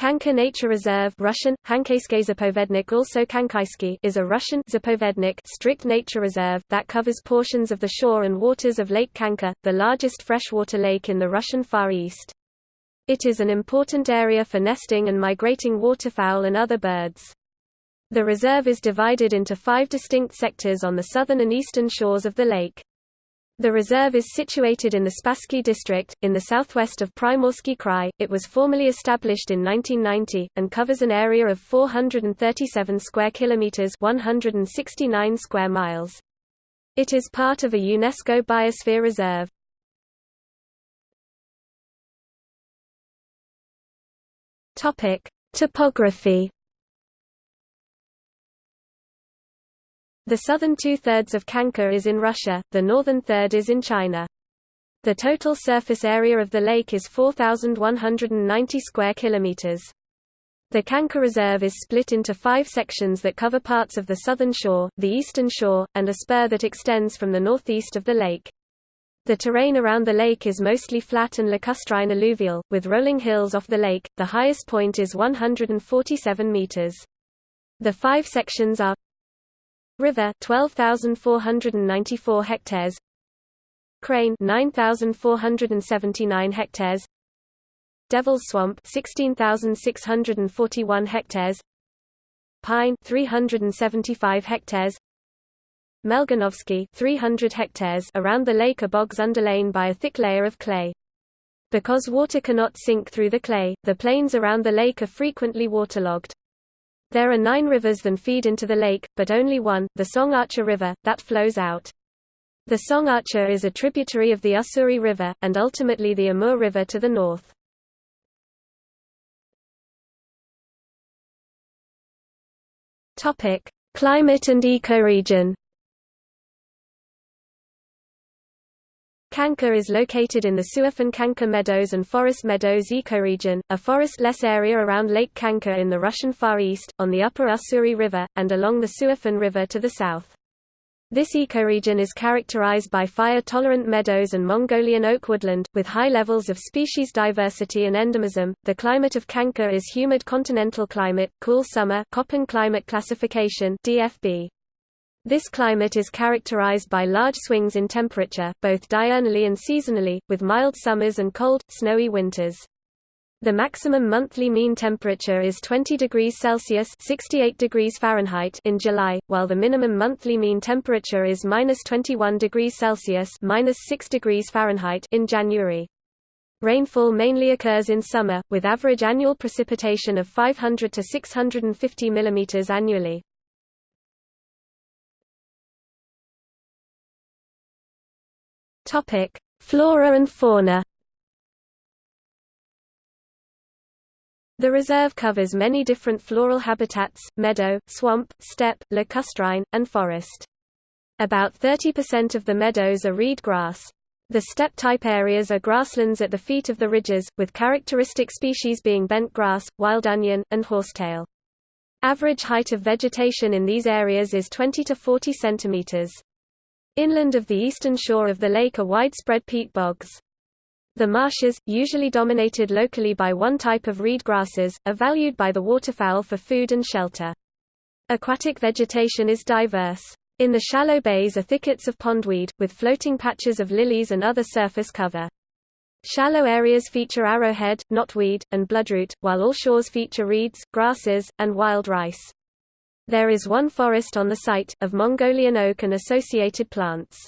Khanka Nature Reserve Russian, Zapovednik also is a Russian Zapovednik strict nature reserve, that covers portions of the shore and waters of Lake Khanka, the largest freshwater lake in the Russian Far East. It is an important area for nesting and migrating waterfowl and other birds. The reserve is divided into five distinct sectors on the southern and eastern shores of the lake. The reserve is situated in the Spassky district, in the southwest of Primorsky Krai. It was formally established in 1990, and covers an area of 437 square kilometers 169 square miles. It is part of a UNESCO Biosphere Reserve. Topic: Topography The southern two-thirds of Khanka is in Russia, the northern third is in China. The total surface area of the lake is 4,190 square kilometers. The Khanka Reserve is split into five sections that cover parts of the southern shore, the eastern shore, and a spur that extends from the northeast of the lake. The terrain around the lake is mostly flat and lacustrine alluvial, with rolling hills off the lake. The highest point is 147 meters. The five sections are River 12,494 hectares Crane 9,479 hectares Devil's Swamp 16,641 hectares Pine 375 hectares Melgunovsky 300 hectares around the lake are bogs underlain by a thick layer of clay. Because water cannot sink through the clay, the plains around the lake are frequently waterlogged. There are nine rivers that feed into the lake, but only one, the Songacha River, that flows out. The Songacha is a tributary of the Ussuri River, and ultimately the Amur River to the north. Climate and ecoregion Kanka is located in the Suifun Khanka Meadows and Forest Meadows ecoregion, a forest-less area around Lake Khanka in the Russian Far East, on the upper Ussuri River, and along the Suifen River to the south. This ecoregion is characterized by fire-tolerant meadows and Mongolian oak woodland, with high levels of species diversity and endemism. The climate of Kanka is humid continental climate, cool summer, Köppen climate classification (DFB). This climate is characterized by large swings in temperature, both diurnally and seasonally, with mild summers and cold, snowy winters. The maximum monthly mean temperature is 20 degrees Celsius (68 degrees Fahrenheit) in July, while the minimum monthly mean temperature is minus 21 degrees Celsius 6 degrees Fahrenheit) in January. Rainfall mainly occurs in summer, with average annual precipitation of 500 to 650 mm annually. Topic: Flora and fauna. The reserve covers many different floral habitats, meadow, swamp, steppe, lacustrine, and forest. About 30% of the meadows are reed grass. The steppe-type areas are grasslands at the feet of the ridges, with characteristic species being bent grass, wild onion, and horsetail. Average height of vegetation in these areas is 20 to 40 centimeters. Inland of the eastern shore of the lake are widespread peat bogs. The marshes, usually dominated locally by one type of reed grasses, are valued by the waterfowl for food and shelter. Aquatic vegetation is diverse. In the shallow bays are thickets of pondweed, with floating patches of lilies and other surface cover. Shallow areas feature arrowhead, knotweed, and bloodroot, while all shores feature reeds, grasses, and wild rice. There is one forest on the site, of Mongolian oak and associated plants.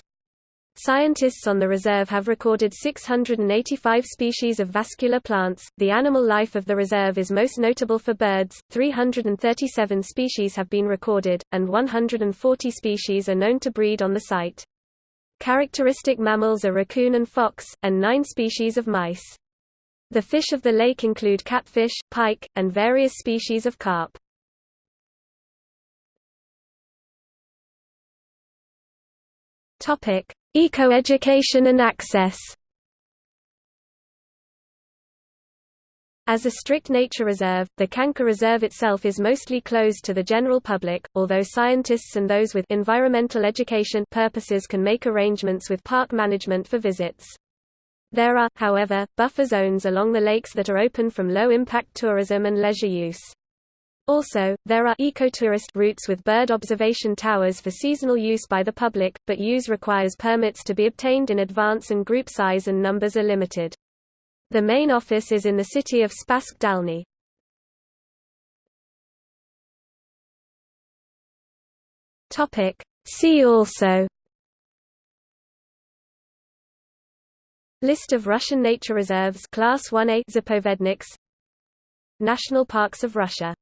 Scientists on the reserve have recorded 685 species of vascular plants. The animal life of the reserve is most notable for birds, 337 species have been recorded, and 140 species are known to breed on the site. Characteristic mammals are raccoon and fox, and nine species of mice. The fish of the lake include catfish, pike, and various species of carp. Topic: Ecoeducation and access. As a strict nature reserve, the Khanka Reserve itself is mostly closed to the general public, although scientists and those with environmental education purposes can make arrangements with park management for visits. There are, however, buffer zones along the lakes that are open from low-impact tourism and leisure use. Also, there are ecotourist routes with bird observation towers for seasonal use by the public, but use requires permits to be obtained in advance and group size and numbers are limited. The main office is in the city of Spassky Dalny. See also List of Russian nature reserves Class 1A Zapovedniks National Parks of Russia